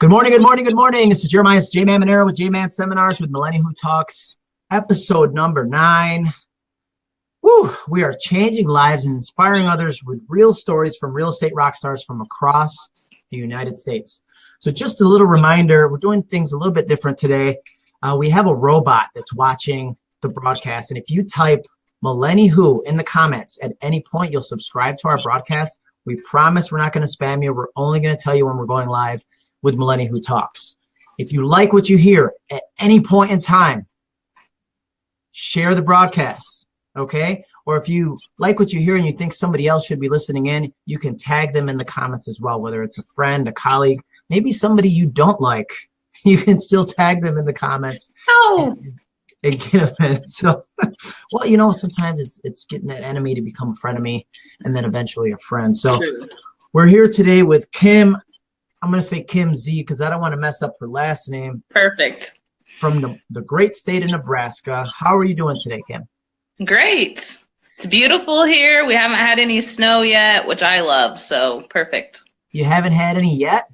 Good morning, good morning, good morning. This is Jeremiah J Man Monero with J Man Seminars with Millennial Who Talks, episode number nine. Woo, we are changing lives and inspiring others with real stories from real estate rock stars from across the United States. So, just a little reminder we're doing things a little bit different today. Uh, we have a robot that's watching the broadcast, and if you type Millennial Who in the comments at any point, you'll subscribe to our broadcast. We promise we're not going to spam you. We're only going to tell you when we're going live with Millennial Who Talks. If you like what you hear at any point in time, share the broadcast, okay? Or if you like what you hear and you think somebody else should be listening in, you can tag them in the comments as well, whether it's a friend, a colleague, maybe somebody you don't like. You can still tag them in the comments. Oh. And, and get them in. So, well, you know, sometimes it's it's getting that enemy to become a friend of me, and then eventually a friend. So, True. we're here today with Kim I'm going to say Kim Z because I don't want to mess up her last name. Perfect. From the, the great state of Nebraska. How are you doing today, Kim? Great. It's beautiful here. We haven't had any snow yet, which I love. So perfect. You haven't had any yet?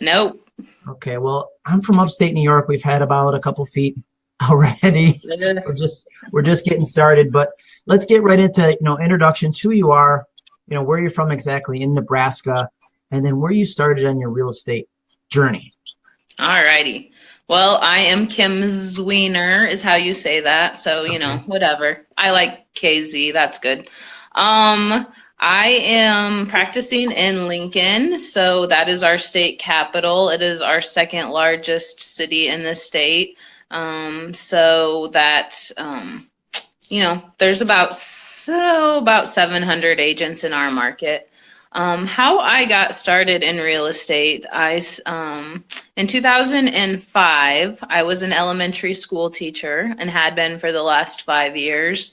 Nope. Okay, well, I'm from upstate New York. We've had about a couple feet already. we're just we're just getting started, but let's get right into you know introductions, who you are, you know where you're from exactly in Nebraska, and then where you started on your real estate journey. All righty. Well, I am Kim Zwiener is how you say that. So, you okay. know, whatever. I like KZ. That's good. Um, I am practicing in Lincoln. So that is our state capital. It is our second largest city in the state. Um, so that, um, you know, there's about, so about 700 agents in our market. Um, how I got started in real estate, I um, in 2005 I was an elementary school teacher and had been for the last five years.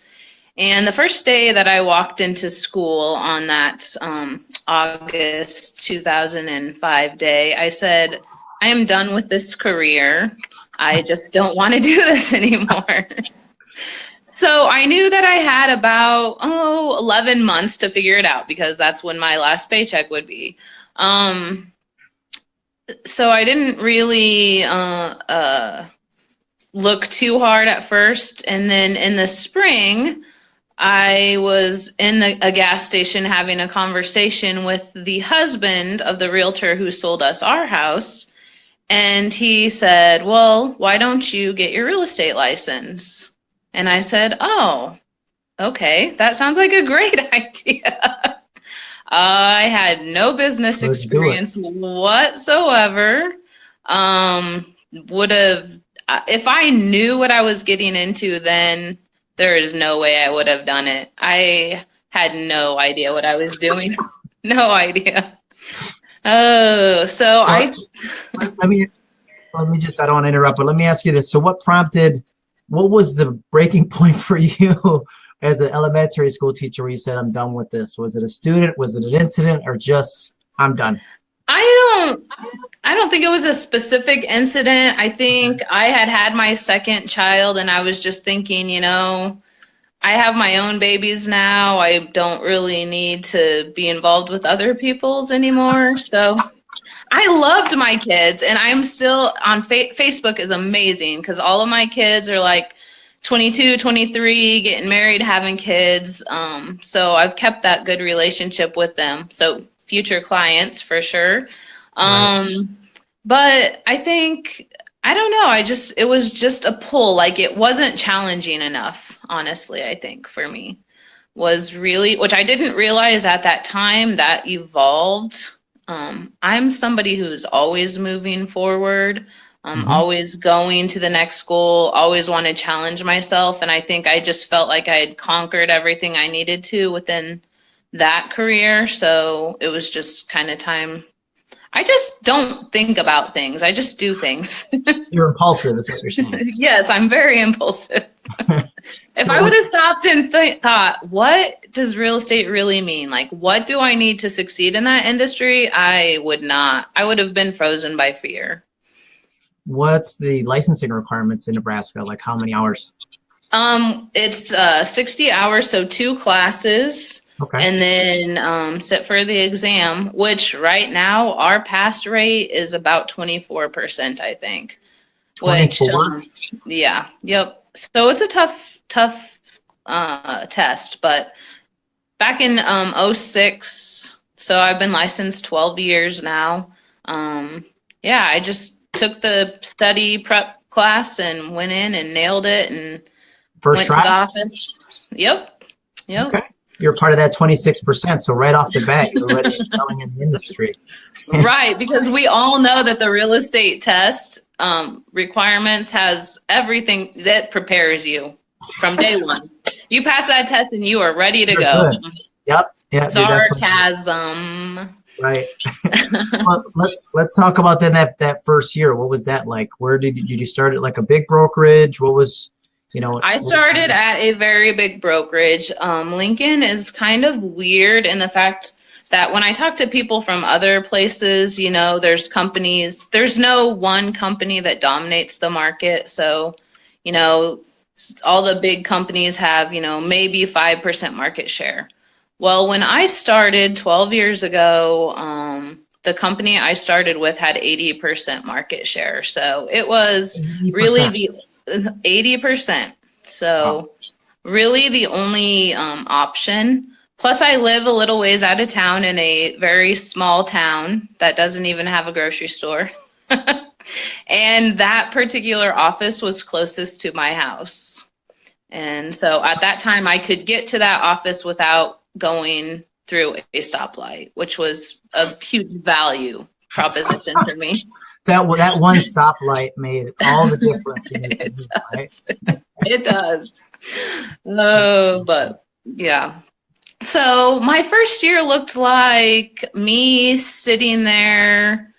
And the first day that I walked into school on that um, August 2005 day, I said, "I am done with this career. I just don't want to do this anymore." So I knew that I had about, oh, 11 months to figure it out because that's when my last paycheck would be. Um, so I didn't really uh, uh, look too hard at first. And then in the spring, I was in the, a gas station having a conversation with the husband of the realtor who sold us our house. And he said, Well, why don't you get your real estate license? And I said, Oh, okay, that sounds like a great idea. I had no business Let's experience whatsoever. Um, would have, uh, if I knew what I was getting into, then there is no way I would have done it. I had no idea what I was doing. no idea. Oh, so well, I. I mean, let me just, I don't want to interrupt, but let me ask you this. So, what prompted what was the breaking point for you as an elementary school teacher where you said, I'm done with this? Was it a student? Was it an incident or just, I'm done? I don't, I don't think it was a specific incident. I think I had had my second child and I was just thinking, you know, I have my own babies now. I don't really need to be involved with other people's anymore. So I loved my kids, and I'm still on fa- Facebook is amazing because all of my kids are like 22, 23, getting married, having kids. Um, so I've kept that good relationship with them. So future clients for sure. Um, right. But I think I don't know. I just it was just a pull. Like it wasn't challenging enough. Honestly, I think for me was really which I didn't realize at that time that evolved um, I'm somebody who's always moving forward, um, mm-hmm. always going to the next goal, always want to challenge myself. And I think I just felt like I had conquered everything I needed to within that career. So it was just kind of time. I just don't think about things. I just do things. you're impulsive, is what you're saying. yes, I'm very impulsive. if I would have stopped and th- thought, what does real estate really mean? Like, what do I need to succeed in that industry? I would not. I would have been frozen by fear. What's the licensing requirements in Nebraska? Like, how many hours? Um, it's uh, 60 hours, so two classes. Okay. and then um, sit for the exam, which right now our pass rate is about 24%, I think. Which, 24? um, yeah, yep. So it's a tough, tough uh, test. But back in um, 06, so I've been licensed 12 years now. Um, yeah, I just took the study prep class and went in and nailed it and First went to the office. Yep. Yep. Okay. You're part of that 26%. So right off the bat, you're already selling in the industry. right, because we all know that the real estate test um, requirements has everything that prepares you from day one. You pass that test and you are ready to You're go. good. Yep. Yeah. Sarcasm. Right. well, let's let's talk about then that that first year. What was that like? Where did you, did you start at like a big brokerage? What was, you know? I started at a very big brokerage. Um, Lincoln is kind of weird in the fact that when I talk to people from other places, you know, there's companies, there's no one company that dominates the market. So, you know, all the big companies have, you know, maybe 5% market share. Well, when I started 12 years ago, um, the company I started with had 80% market share. So it was 80%. really the eighty percent. So really the only um, option. Plus, I live a little ways out of town in a very small town that doesn't even have a grocery store. and that particular office was closest to my house. And so at that time, I could get to that office without going through a stoplight, which was a huge value proposition for me. That that one stoplight made all the difference. it right? does. it does. Oh, but yeah. So my first year looked like me sitting there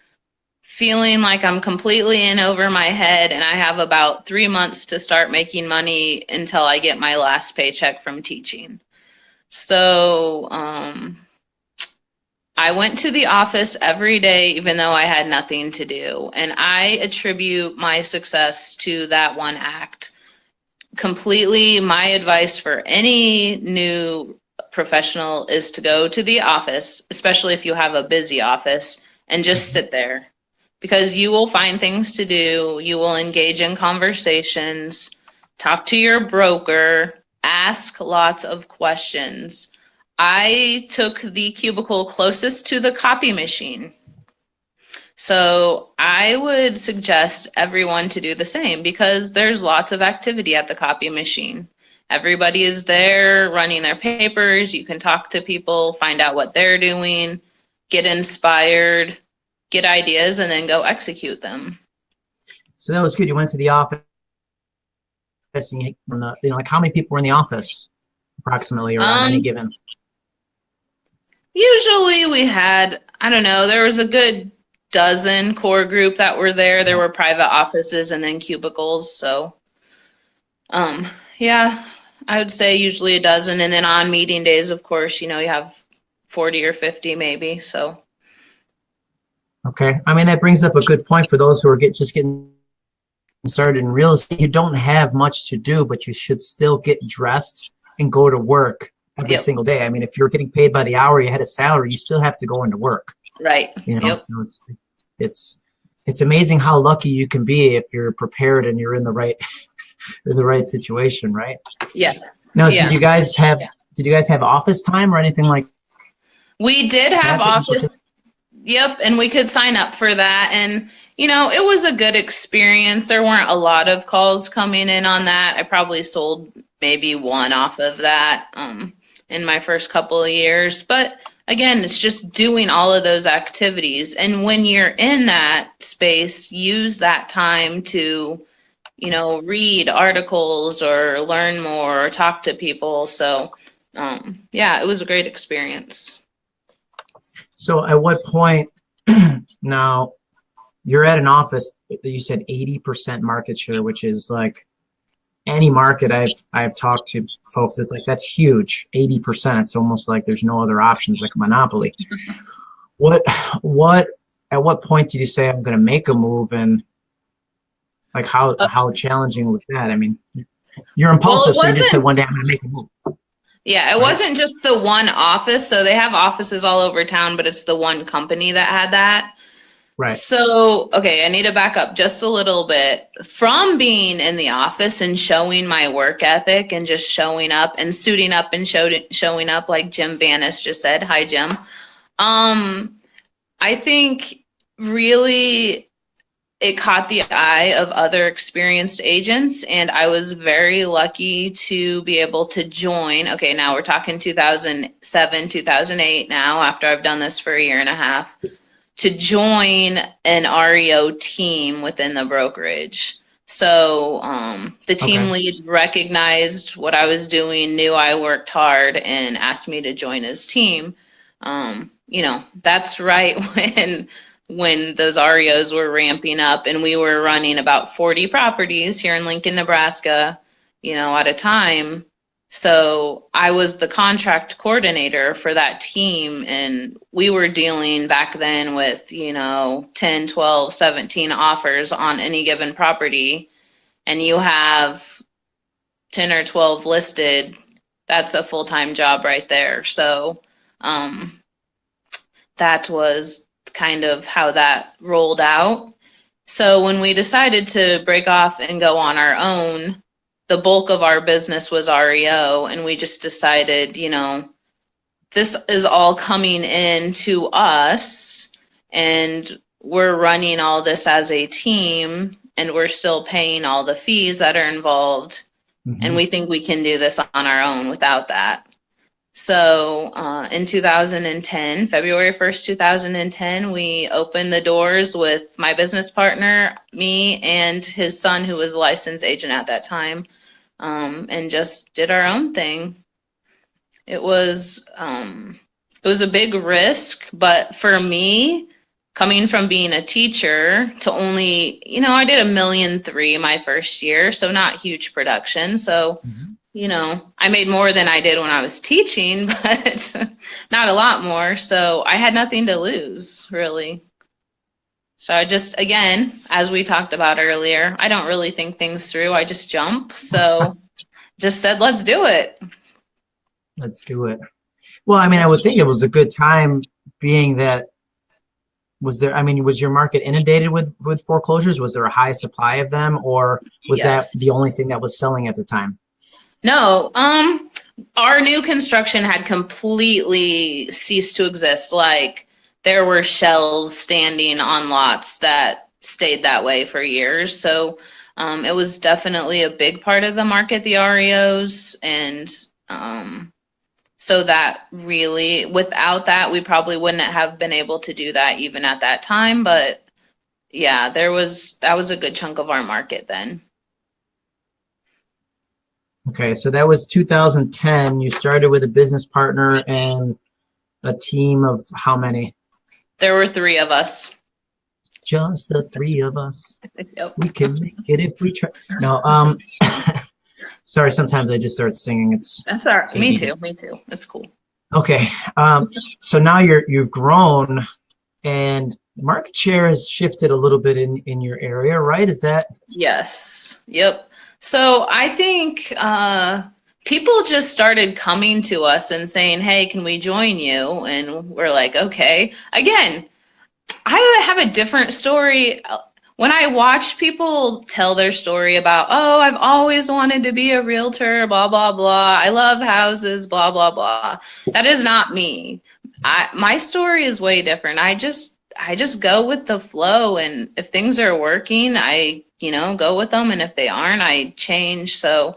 feeling like I'm completely in over my head and I have about three months to start making money until I get my last paycheck from teaching. So um, I went to the office every day, even though I had nothing to do. And I attribute my success to that one act. Completely, my advice for any new professional is to go to the office, especially if you have a busy office, and just sit there because you will find things to do. You will engage in conversations, talk to your broker, ask lots of questions. I took the cubicle closest to the copy machine. So I would suggest everyone to do the same because there's lots of activity at the copy machine. Everybody is there running their papers. You can talk to people, find out what they're doing, get inspired, get ideas, and then go execute them. So that was good. You went to the office. And you, you know, like how many people were in the office, approximately, or on any Um, given? Usually we had, I don't know, there was a good dozen core group that were there. There were private offices and then cubicles. So, um, yeah, I would say usually a dozen. And then on meeting days, of course, you know, you have 40 or 50 maybe. So, Okay. I mean, that brings up a good point for those who are get, just getting started in real estate. You don't have much to do, but you should still get dressed and go to work every Yep. single day. I mean, if you're getting paid by the hour, you had a salary, you still have to go into work. right. You know, Yep. so it's, it's it's amazing how lucky you can be if you're prepared and you're in the right in the right situation, right? Yes. Now, Yeah. did you guys have Yeah. did you guys have office time or anything like We did have office. Yep, and we could sign up for that. And, you know, it was a good experience. There weren't a lot of calls coming in on that. I probably sold maybe one off of that um, in my first couple of years. But again, it's just doing all of those activities. And when you're in that space, use that time to, you know, read articles or learn more or talk to people. So, um, yeah, it was a great experience. So at what point now you're at an office that you said 80% market share, which is like any market I've I've talked to folks, it's like that's huge. 80%. It's almost like there's no other options like a monopoly. what what at what point did you say I'm gonna make a move and like how Uh, how challenging was that? I mean you're impulsive, so you just said one day I'm gonna make a move. Yeah, it Right. wasn't just the one office. So they have offices all over town, but it's the one company that had that. Right. So, okay, I need to back up just a little bit. From being in the office and showing my work ethic and just showing up and suiting up and showed, showing up like Jim Vanis just said. Hi, Jim. Um, I think really it caught the eye of other experienced agents and I was very lucky to be able to join. Okay, now we're talking 2007, 2008 now after I've done this for a year and a half to join an REO team within the brokerage. So um, the team Okay. lead recognized what I was doing, knew I worked hard, and asked me to join his team. Um, you know, that's right when when those REOs were ramping up, and we were running about 40 properties here in Lincoln, Nebraska, you know, at a time. So I was the contract coordinator for that team and we were dealing back then with, you know, 10, 12, 17 offers on any given property and you have 10 or 12 listed, that's a full-time job right there. So um, that was kind of how that rolled out. So when we decided to break off and go on our own, the bulk of our business was REO, and we just decided, you know, this is all coming in to us, and we're running all this as a team, and we're still paying all the fees that are involved, Mhm. and we think we can do this on our own without that. So uh, in 2010, February 1st, 2010, we opened the doors with my business partner, me, and his son, who was a licensed agent at that time, um, and just did our own thing. It was um, it was a big risk, but for me, coming from being a teacher to only, you know, I did a million three my first year, so not huge production. So Mhm. You know, I made more than I did when I was teaching, but not a lot more. So I had nothing to lose, really. So I just, again, as we talked about earlier, I don't really think things through. I just jump. So just said, let's do it. Let's do it. Well, I mean, I would think it was a good time being that was there, I mean, was your market inundated with, with foreclosures? Was there a high supply of them or was Yes. that the only thing that was selling at the time? No, um, our new construction had completely ceased to exist. Like there were shells standing on lots that stayed that way for years. So um, it was definitely a big part of the market, the REOs, and um, so that really, without that, we probably wouldn't have been able to do that even at that time. But yeah, there was that was a good chunk of our market then. Okay, so that was 2010. You started with a business partner and a team of how many? There were three of us. Just the three of us. Yep. We can make it if we try. No, um, sorry, sometimes I just start singing. It's That's all right. Me too. Me too. It's cool. okay. Um, so now you're, you've grown and market share has shifted a little bit in, in your area, right? Is that, Yes. Yep. So I think uh, people just started coming to us and saying, "Hey, can we join you?" And we're like, "Okay." Again, I have a different story. When I watch people tell their story about, "Oh, I've always wanted to be a realtor," blah blah blah. I love houses, blah blah blah. That is not me. I my story is way different. I just I just go with the flow and if things are working, I, you know, go with them and if they aren't, I change. So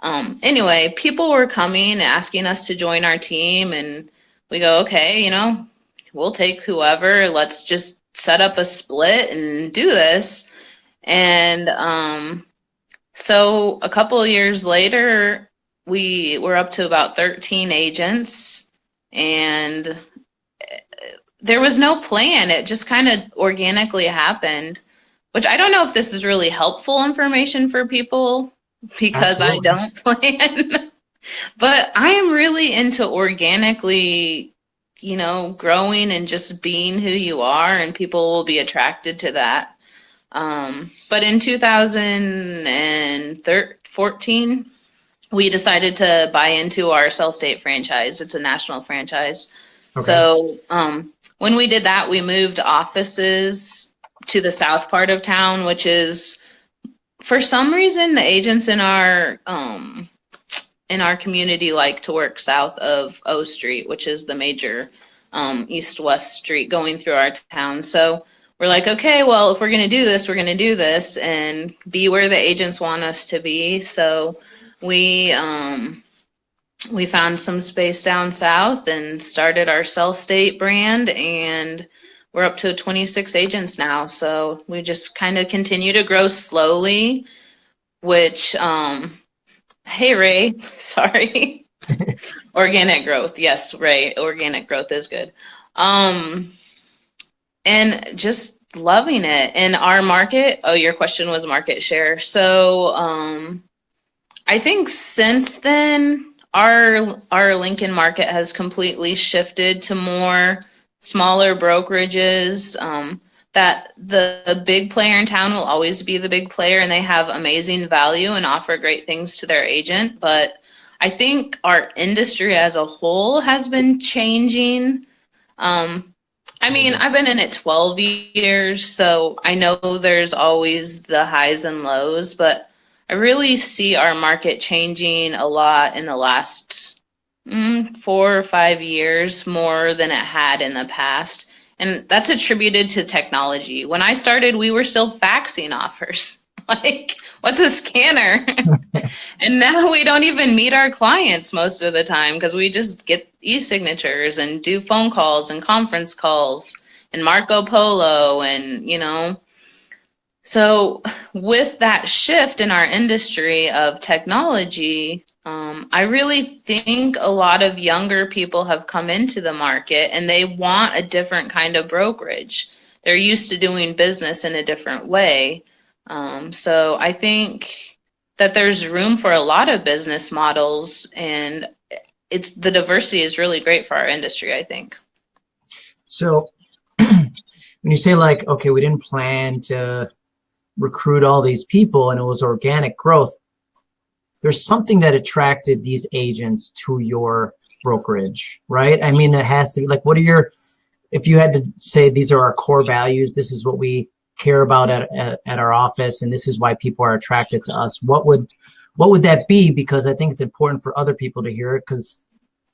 um anyway, people were coming asking us to join our team and we go, "Okay, you know, we'll take whoever. Let's just set up a split and do this." And um so a couple of years later, we were up to about 13 agents and there was no plan. It just kind of organically happened, which I don't know if this is really helpful information for people because Absolutely. I don't plan. but I am really into organically, you know, growing and just being who you are, and people will be attracted to that. Um, but in 2014, we decided to buy into our Sellstate franchise. It's a national franchise. Okay. So um, when we did that, we moved offices to the south part of town, which is for some reason the agents in our um, in our community like to work south of O Street, which is the major um, east-west street going through our town. So we're like, okay, well, if we're going to do this, we're going to do this and be where the agents want us to be. So we um, we found some space down south and started our Sellstate brand, and we're up to 26 agents now. So we just kind of continue to grow slowly, which um, hey Ray, sorry. organic growth. Yes, Ray, organic growth is good. Um and just loving it. In our market, oh your question was market share. So um I think since then our our Lincoln market has completely shifted to more smaller brokerages. Um, that the, big player in town will always be the big player and they have amazing value and offer great things to their agent. But I think our industry as a whole has been changing. Um, I mean, I've been in it 12 years, so I know there's always the highs and lows, but I really see our market changing a lot in the last mm, four or five years more than it had in the past. And that's attributed to technology. When I started, we were still faxing offers. like, what's a scanner? and now we don't even meet our clients most of the time because we just get e-signatures and do phone calls and conference calls and Marco Polo and, you know, so with that shift in our industry of technology, um, I really think a lot of younger people have come into the market and they want a different kind of brokerage. They're used to doing business in a different way. Um, so I think that there's room for a lot of business models and it's the diversity is really great for our industry, I think. So when you say like, okay, we didn't plan to recruit all these people and it was organic growth, there's something that attracted these agents to your brokerage, right? I mean, it has to be like, what are your, if you had to say these are our core values, this is what we care about at, at, at our office, and this is why people are attracted to us, what would, what would that be? Because I think it's important for other people to hear it because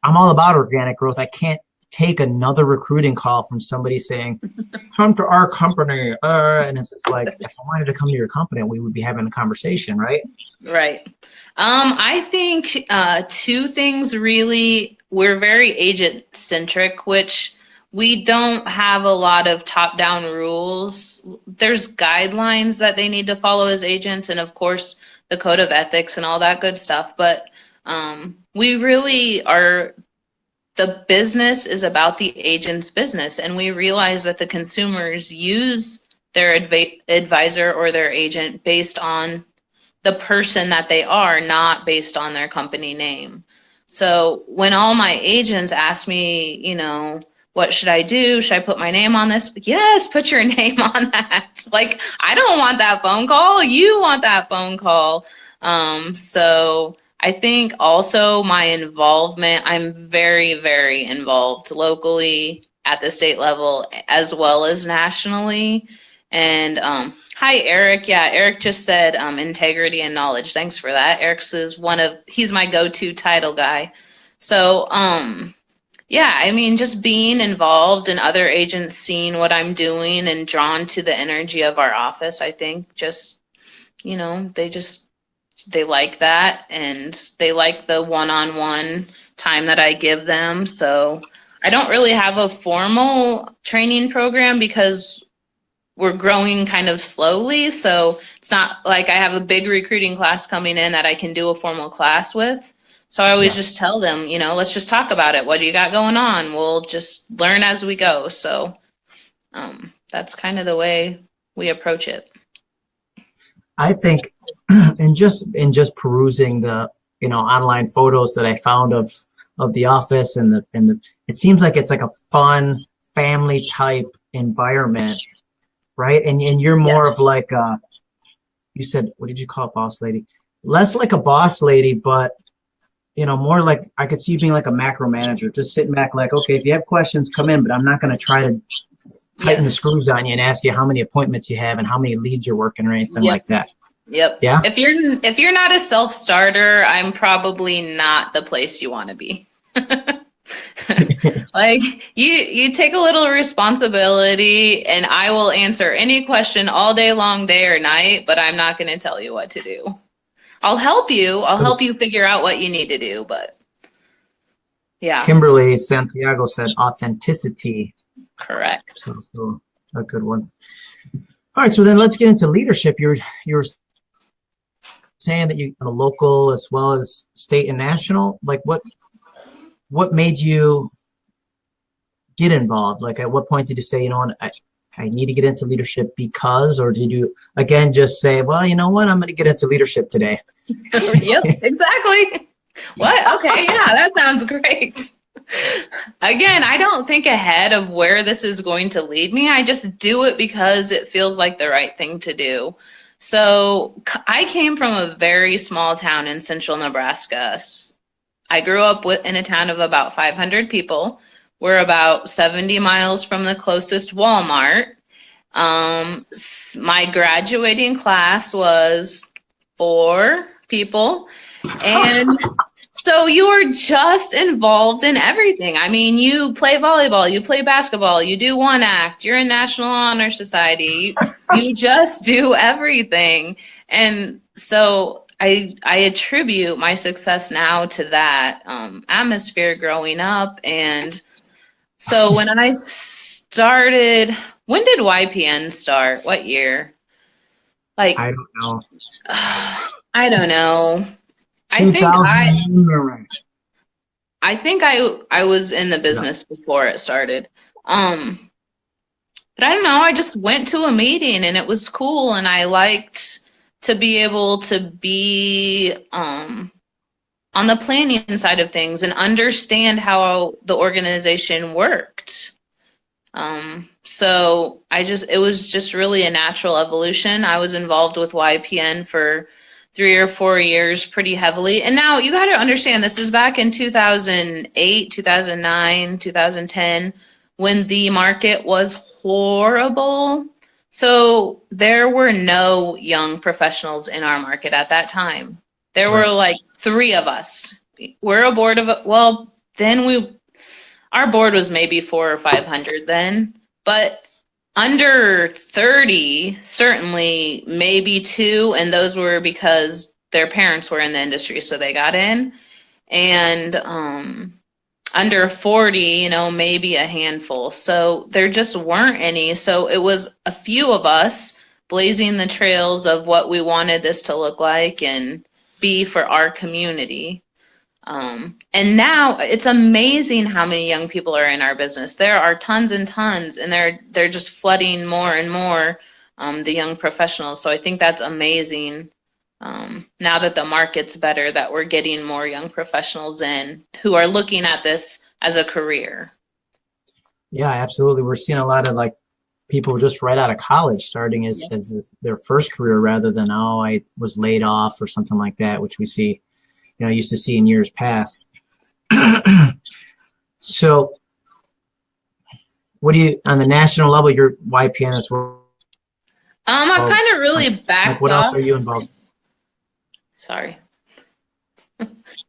I'm all about organic growth. I can't take another recruiting call from somebody saying, come to our company. Uh, and it's just like, if I wanted to come to your company, we would be having a conversation, right? Right. Um, I think uh, two things really, we're very agent centric, which we don't have a lot of top down rules. There's guidelines that they need to follow as agents, and of course, the code of ethics and all that good stuff. But um, we really are the business is about the agent's business and we realize that the consumers use their adv- advisor or their agent based on the person that they are not based on their company name. So when all my agents ask me you know what should i do? Should i put my name on this? Yes put your name on that. Like i don't want that phone call. You want that phone call. Um, so I think also my involvement, I'm very, very involved locally at the state level as well as nationally. And um, hi, Eric. Yeah, Eric just said um, integrity and knowledge. Thanks for that. Eric's is one of, he's my go-to title guy. So, um, yeah, I mean, just being involved and other agents seeing what I'm doing and drawn to the energy of our office, I think just, you know, they just they like that and they like the one-on-one time that I give them. So I don't really have a formal training program because we're growing kind of slowly. So it's not like I have a big recruiting class coming in that I can do a formal class with. So I always yeah. just tell them, you know, let's just talk about it. What do you got going on? We'll just learn as we go. So um, that's kind of the way we approach it. I think and just in just perusing the you know online photos that I found of of the office and the and the it seems like it's like a fun family type environment, right? And and you're more yes. of like a you said what did you call it, boss lady? Less like a boss lady, but you know, more like I could see you being like a macro manager, just sitting back, like, okay, if you have questions, come in, but I'm not going to try to tighten the screws on you and ask you how many appointments you have and how many leads you're working or anything Yep. like that. Yep. Yeah. If you're if you're not a self starter, I'm probably not the place you want to be. like you you take a little responsibility and I will answer any question all day long day or night, but I'm not going to tell you what to do. I'll help you. I'll help you figure out what you need to do, but yeah, Kimberly Santiago said authenticity. correct. So, so a good one. All right, so then let's get into leadership. You're you're saying that you the local as well as state and national. Like what what made you get involved? Like at what point did you say, you know what, I, I need to get into leadership because, or did you again just say, well, you know what, I'm going to get into leadership today? Oh, yep, exactly. What? Okay, yeah, that sounds great. Again, I don't think ahead of where this is going to lead me. I just do it because it feels like the right thing to do. So I came from a very small town in central Nebraska. I grew up in a town of about 500 people. We're about 70 miles from the closest Walmart. Um, my graduating class was four people. And so you are just involved in everything. I mean, you play volleyball, you play basketball, you do one act, you're in National Honor Society, you, you just do everything. And so I I attribute my success now to that um, atmosphere growing up. And so when I started, when did YPN start? What year? Like I don't know. I don't know. I think I 2000 I think I I was in the business before it started. Um but I don't know, I just went to a meeting and it was cool and I liked to be able to be um on the planning side of things and understand how the organization worked. Um, so I just, it was just really a natural evolution. I was involved with YPN for three or four years pretty heavily. And now you got to understand this is back in 2008, 2009, 2010, when the market was horrible. So there were no young professionals in our market at that time. There were like three of us. We're a board of, well, then we, our board was maybe four or 500 then, but under 30, certainly maybe two, and those were because their parents were in the industry, so they got in. And um, under 40, you know, maybe a handful. So there just weren't any. So it was a few of us blazing the trails of what we wanted this to look like and be for our community. Um, and now it's amazing how many young people are in our business. There are tons and tons, and they're they're just flooding more and more um, the young professionals. So I think that's amazing. Um, now that the market's better, that we're getting more young professionals in who are looking at this as a career. Yeah, absolutely. We're seeing a lot of like people just right out of college starting as, Yeah. as this, their first career rather than, oh, I was laid off or something like that, which we see, you know, used to see in years past. so, what do you, on the national level, your YPN is well? Um, I've Oh, kind of really Like, backed what off. else are you involved? Sorry.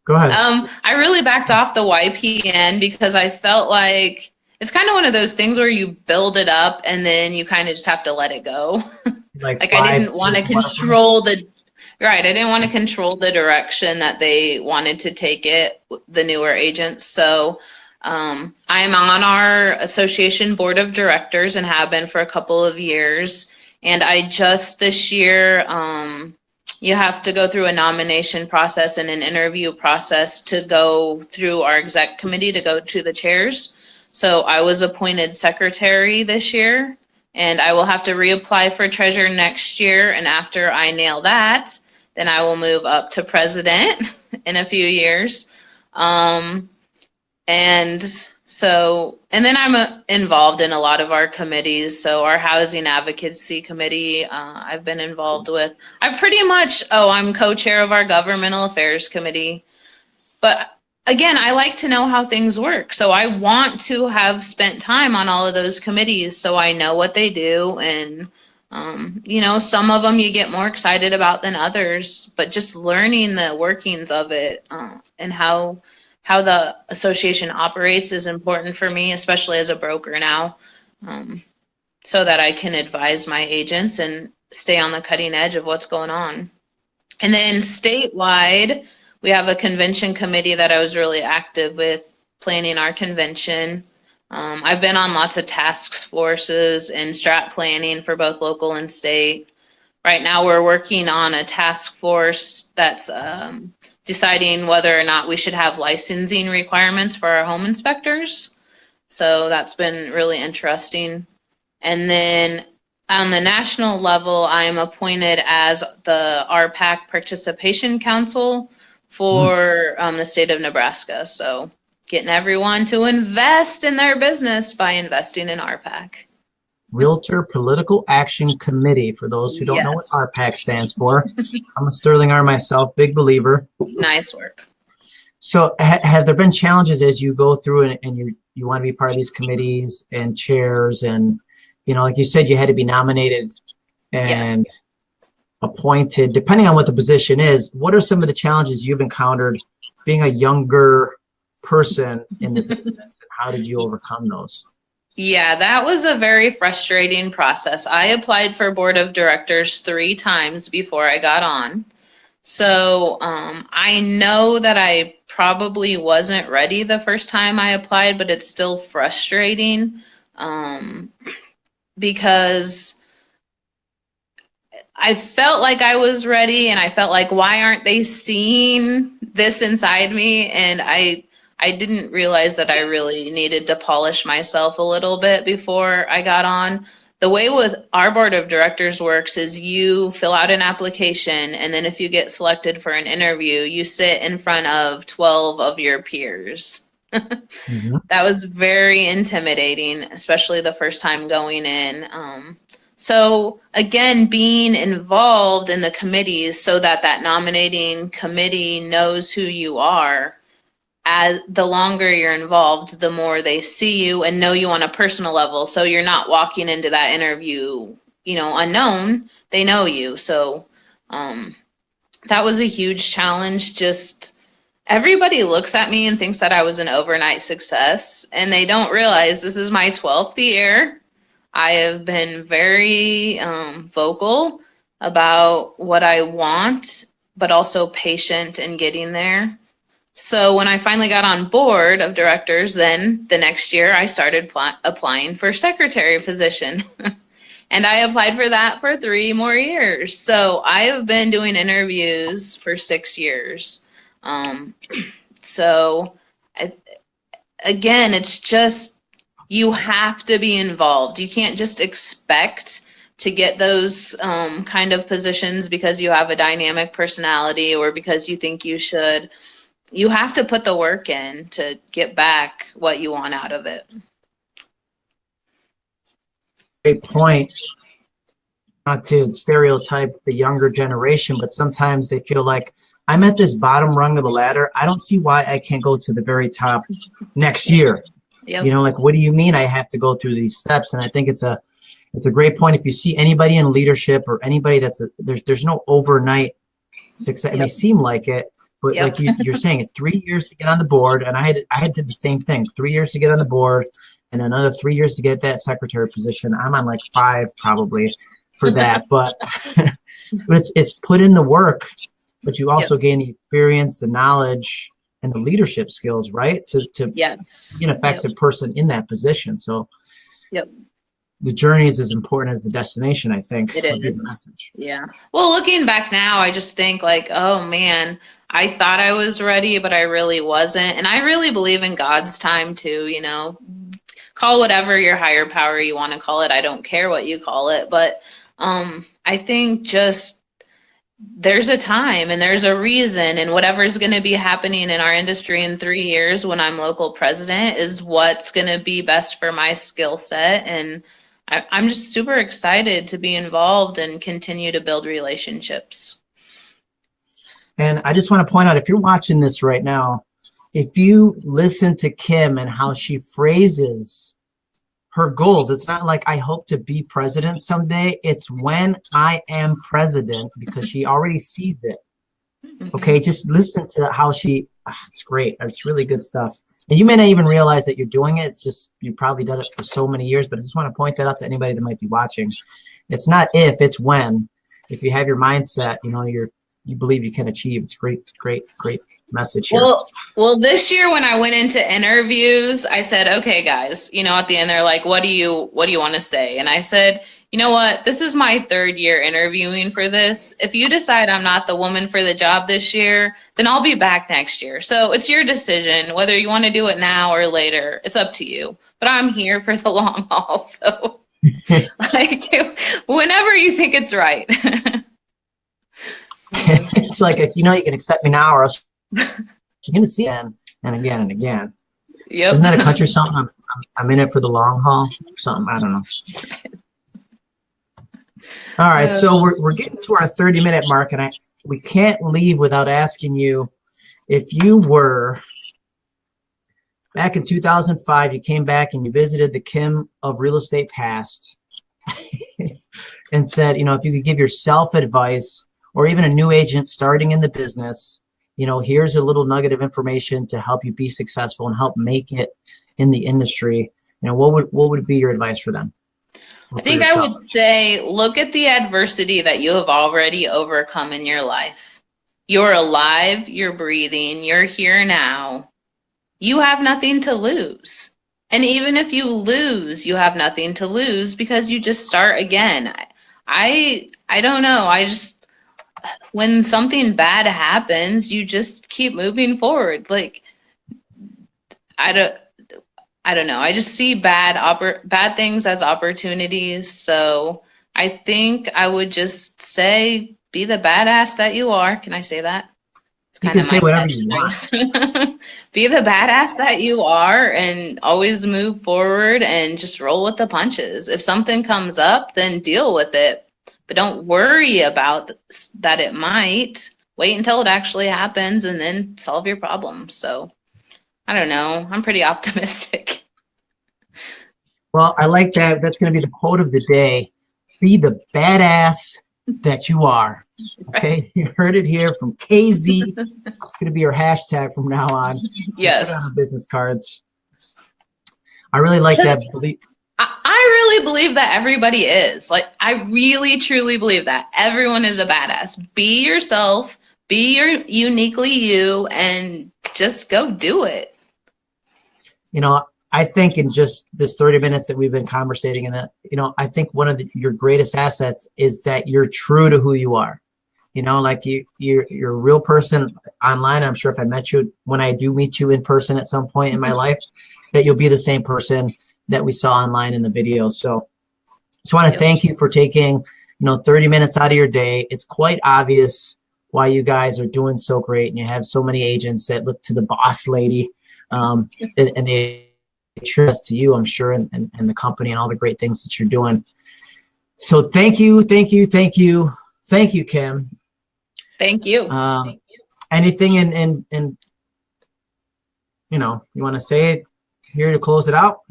Go ahead. Um, I really backed off the YPN because I felt like it's kind of one of those things where you build it up and then you kind of just have to let it go. Like like I didn't want to control the right. I didn't want to control the direction that they wanted to take it, the newer agents. So um, I'm on our association board of directors and have been for a couple of years. And I just this year, um, you have to go through a nomination process and an interview process to go through our exec committee to go to the chairs. So I was appointed secretary this year and I will have to reapply for treasurer next year. And after I nail that, then I will move up to president in a few years. Um, and so, and then I'm uh, involved in a lot of our committees. So our housing advocacy committee, uh, I've been involved with. I pretty much, oh, I'm co-chair of our governmental affairs committee. but again, I like to know how things work. So I want to have spent time on all of those committees so I know what they do. And, um, you know, some of them you get more excited about than others, but just learning the workings of it uh, and how how the association operates is important for me, especially as a broker now, um, so that I can advise my agents and stay on the cutting edge of what's going on. And then statewide, we have a convention committee that I was really active with planning our convention. Um, I've been on lots of task forces and strat planning for both local and state. Right now, we're working on a task force that's um, deciding whether or not we should have licensing requirements for our home inspectors. So that's been really interesting. And then on the national level, I'm appointed as the RPAC Participation Council for um, the state of Nebraska. So getting everyone to invest in their business by investing in RPAC. Realtor Political Action Committee. For those who don't yes. know what RPAC stands for, I'm a Sterling R myself, big believer. Nice work. So, ha have there been challenges as you go through and, and you you want to be part of these committees and chairs and you know, like you said, you had to be nominated and yes appointed, depending on what the position is, what are some of the challenges you've encountered being a younger person in the business and how did you overcome those? Yeah, that was a very frustrating process. I applied for board of directors three times before I got on. So um, I know that I probably wasn't ready the first time I applied, but it's still frustrating um, because I felt like I was ready and I felt like why aren't they seeing this inside me and I I didn't realize that I really needed to polish myself a little bit before I got on. The way with our board of directors works is you fill out an application and then if you get selected for an interview, you sit in front of 12 of your peers. mm-hmm. That was very intimidating, especially the first time going in. Um, so again, being involved in the committees so that that nominating committee knows who you are. As the longer you're involved, the more they see you and know you on a personal level. So you're not walking into that interview, you know, unknown. They know you. So um, that was a huge challenge. Just everybody looks at me and thinks that I was an overnight success, and they don't realize this is my 12th year I have been very um, vocal about what I want, but also patient in getting there. So when I finally got on board of directors, then the next year I started pl- applying for secretary position. and I applied for that for three more years. So I have been doing interviews for six years. Um, so I, again, it's just you have to be involved. You can't just expect to get those um, kind of positions because you have a dynamic personality or because you think you should. You have to put the work in to get back what you want out of it. Great point. Not to stereotype the younger generation, but sometimes they feel like I'm at this bottom rung of the ladder. I don't see why I can't go to the very top next year. Yep. You know, like what do you mean I have to go through these steps? And I think it's a it's a great point. If you see anybody in leadership or anybody that's a, there's there's no overnight success. Yep. It may seem like it, but yep. like you, you're saying, it three years to get on the board, and I had I had did the same thing. Three years to get on the board, and another three years to get that secretary position. I'm on like five probably for that, but but it's it's put in the work, but you also gain the experience, the knowledge, and the leadership skills, right? To to yes. be an effective yep. person in that position. So yep. The journey is as important as the destination, I think. It is. Yeah. Well, looking back now, I just think like, oh man, I thought I was ready, but I really wasn't. And I really believe in God's time too, you know. Call whatever your higher power you want to call it. I don't care what you call it, but um I think just there's a time and there's a reason and whatever's going to be happening in our industry in three years when i'm local president is what's going to be best for my skill set and I, i'm just super excited to be involved and continue to build relationships and i just want to point out if you're watching this right now if you listen to Kim and how she phrases her goals, it's not like I hope to be president someday. It's when I am president because she already sees it. Mm-hmm. Okay, just listen to how she. ah, it's great. It's really good stuff. And you may not even realize that you're doing it. It's just you've probably done it for so many years. But I just want to point that out to anybody that might be watching. It's not if, it's when. If you have your mindset, you know you're you believe you can achieve. It's great, great, great message here. Well, well, this year when I went into interviews, I said, "Okay, guys, you know, at the end they're like, what do you what do you want to say?" And I said, "You know what? This is my third year interviewing for this. If you decide I'm not the woman for the job this year, then I'll be back next year. So it's your decision whether you want to do it now or later. It's up to you. But I'm here for the long haul, so like whenever you think it's right." it's like a, you know you can accept me now or else you're gonna see it and, again and again. yep. Isn't that a country song? I'm, I'm, I'm in it for the long haul. Something I don't know. All right, so uh, we're we're getting to our 30 minute mark, and I we can't leave without asking you if you were back in 2005. You came back and you visited the Kim of Real Estate Past, and said, you know, if you could give yourself advice or even a new agent starting in the business, you know, here's a little nugget of information to help you be successful and help make it in the industry. You know, what would what would be your advice for them? I think I would say look at the adversity that you have already overcome in your life. You're alive, you're breathing, you're here now. You have nothing to lose. And even if you lose, you have nothing to lose because you just start again. I I, I don't know. I just when something bad happens, you just keep moving forward. Like I don't I don't know. I just see bad oppor- bad things as opportunities. So I think I would just say, be the badass that you are. Can I say that? It's You can say whatever you catchphrase. be the badass that you are, and always move forward and just roll with the punches. If something comes up, then deal with it, but don't worry about that. It might wait until it actually happens, and then solve your problem. So. I don't know. I'm pretty optimistic. Well, I like that. That's going to be the quote of the day. Be the badass that you are. Okay, you heard it here from KZ. It's going to be your hashtag from now on. Yes. On business cards. I really like that. I really believe that everybody is. Like, I really, truly believe that. Everyone is a badass. Be yourself, be your uniquely you, and just go do it. You know, I think in just this 30 minutes that we've been conversating, and that, you know, I think one of the, your greatest assets is that you're true to who you are. You know, like you, you're, you're a real person online. I'm sure if I met you, when I do meet you in person at some point in my life, that you'll be the same person that we saw online in the video. So just want to thank you for taking, you know, 30 minutes out of your day. It's quite obvious why you guys are doing so great and you have so many agents that look to the boss lady um, and, and they trust to you, I'm sure, and, and, and the company and all the great things that you're doing. So thank you, thank you, thank you, thank you, Kim. Thank you. Um, anything in, in, in, you know, you want to say it here to close it out?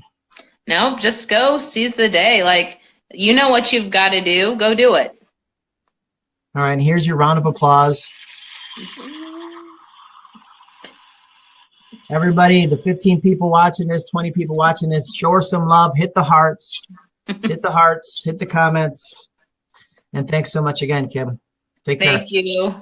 No, just go seize the day. Like, you know what you've got to do. Go do it. All right, and here's your round of applause. Everybody, the 15 people watching this, 20 people watching this, show her some love, hit the hearts, hit the hearts, hit the comments. And thanks so much again, Kim. Take care. Thank you.